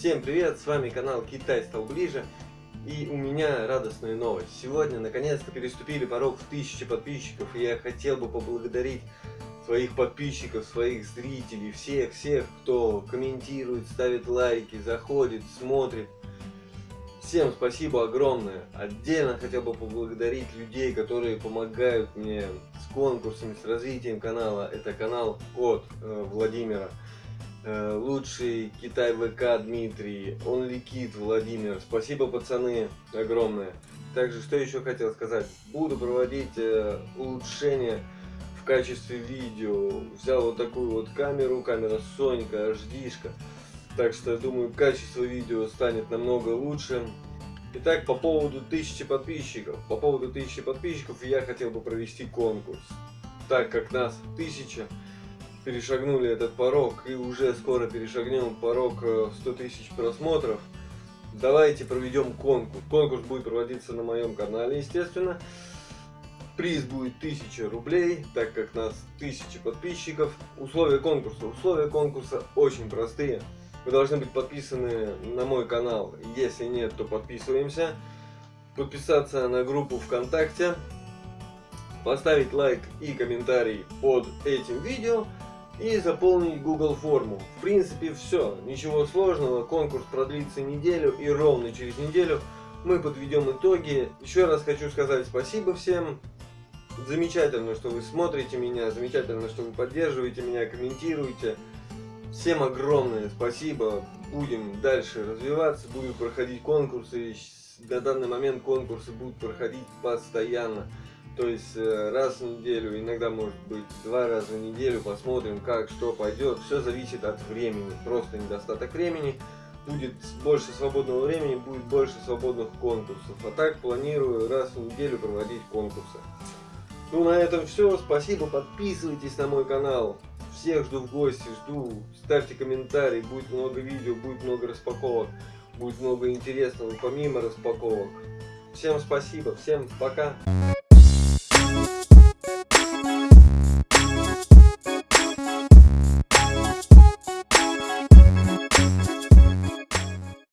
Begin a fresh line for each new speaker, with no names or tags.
Всем привет, с вами канал Китай стал ближе и у меня радостная новость. Сегодня наконец-то переступили порог в тысячи подписчиков и я хотел бы поблагодарить своих подписчиков, своих зрителей, всех-всех, кто комментирует, ставит лайки, заходит, смотрит. Всем спасибо огромное. Отдельно хотел бы поблагодарить людей, которые помогают мне с конкурсами, с развитием канала. Это канал от э, Владимира. Э, лучший Китай ВК Дмитрий, OnlyKid Владимир. Спасибо, пацаны, огромное. Также, что еще хотел сказать. Буду проводить э, улучшения в качестве видео. Взял вот такую вот камеру, камера Сонька, HD. -шка. Так что, я думаю, качество видео станет намного лучше. Итак, по поводу тысячи подписчиков. По поводу тысячи подписчиков я хотел бы провести конкурс. Так как нас тысяча, перешагнули этот порог и уже скоро перешагнем порог 100 э, тысяч просмотров, давайте проведем конкурс. Конкурс будет проводиться на моем канале, естественно. Приз будет 1000 рублей, так как нас 1000 подписчиков. Условия конкурса. Условия конкурса очень простые. Вы должны быть подписаны на мой канал. Если нет, то подписываемся. Подписаться на группу ВКонтакте. Поставить лайк и комментарий под этим видео и заполнить Google форму. В принципе все, ничего сложного, конкурс продлится неделю и ровно через неделю мы подведем итоги. Еще раз хочу сказать спасибо всем. Замечательно, что вы смотрите меня, замечательно, что вы поддерживаете меня, комментируете. Всем огромное спасибо. Будем дальше развиваться, будут проходить конкурсы. На данный момент конкурсы будут проходить постоянно. То есть э, раз в неделю, иногда может быть два раза в неделю, посмотрим как, что пойдет. Все зависит от времени, просто недостаток времени. Будет больше свободного времени, будет больше свободных конкурсов. А так планирую раз в неделю проводить конкурсы. Ну на этом все, спасибо, подписывайтесь на мой канал. Всех жду в гости, жду, ставьте комментарии, будет много видео, будет много распаковок, будет много интересного помимо распаковок. Всем спасибо, всем пока.